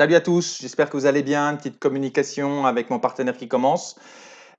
Salut à tous, j'espère que vous allez bien. Une petite communication avec mon partenaire qui commence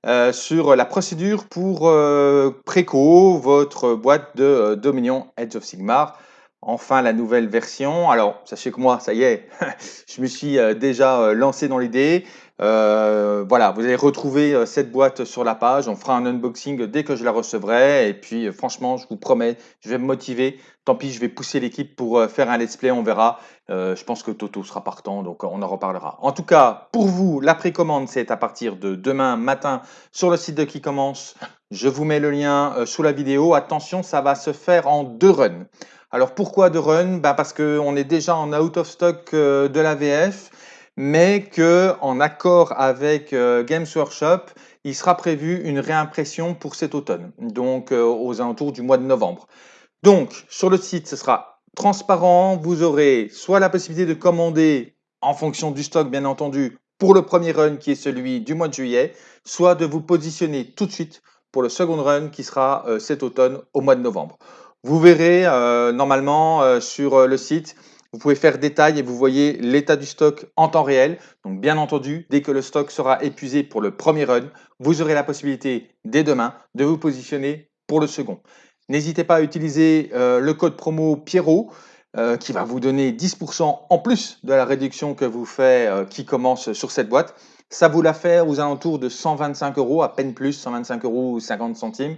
euh, sur la procédure pour euh, Préco, votre boîte de euh, Dominion Edge of Sigmar. Enfin, la nouvelle version. Alors, sachez que moi, ça y est, je me suis euh, déjà euh, lancé dans l'idée. Euh, voilà, vous allez retrouver cette boîte sur la page. On fera un unboxing dès que je la recevrai. Et puis, franchement, je vous promets, je vais me motiver. Tant pis, je vais pousser l'équipe pour faire un let's play. On verra. Je pense que Toto sera partant, donc on en reparlera. En tout cas, pour vous, la précommande, c'est à partir de demain matin sur le site de qui commence. Je vous mets le lien sous la vidéo. Attention, ça va se faire en deux runs. Alors pourquoi deux runs ben Parce qu'on est déjà en out of stock euh, de la VF mais que en accord avec euh, Games Workshop, il sera prévu une réimpression pour cet automne, donc euh, aux alentours du mois de novembre. Donc sur le site, ce sera transparent, vous aurez soit la possibilité de commander en fonction du stock bien entendu pour le premier run qui est celui du mois de juillet, soit de vous positionner tout de suite pour le second run qui sera cet automne au mois de novembre. Vous verrez euh, normalement euh, sur euh, le site, vous pouvez faire détail et vous voyez l'état du stock en temps réel. Donc bien entendu, dès que le stock sera épuisé pour le premier run, vous aurez la possibilité dès demain de vous positionner pour le second. N'hésitez pas à utiliser le code promo Pierrot qui va vous donner 10% en plus de la réduction que vous fait euh, qui commence sur cette boîte. Ça vous la fait aux alentours de 125 euros, à peine plus, 125 euros ou 50 centimes.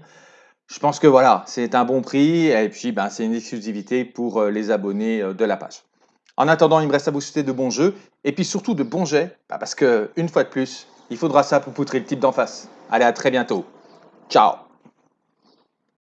Je pense que voilà, c'est un bon prix et puis ben, c'est une exclusivité pour euh, les abonnés euh, de la page. En attendant, il me reste à vous souhaiter de bons jeux et puis surtout de bons jets bah, parce que une fois de plus, il faudra ça pour poutrer le type d'en face. Allez, à très bientôt. Ciao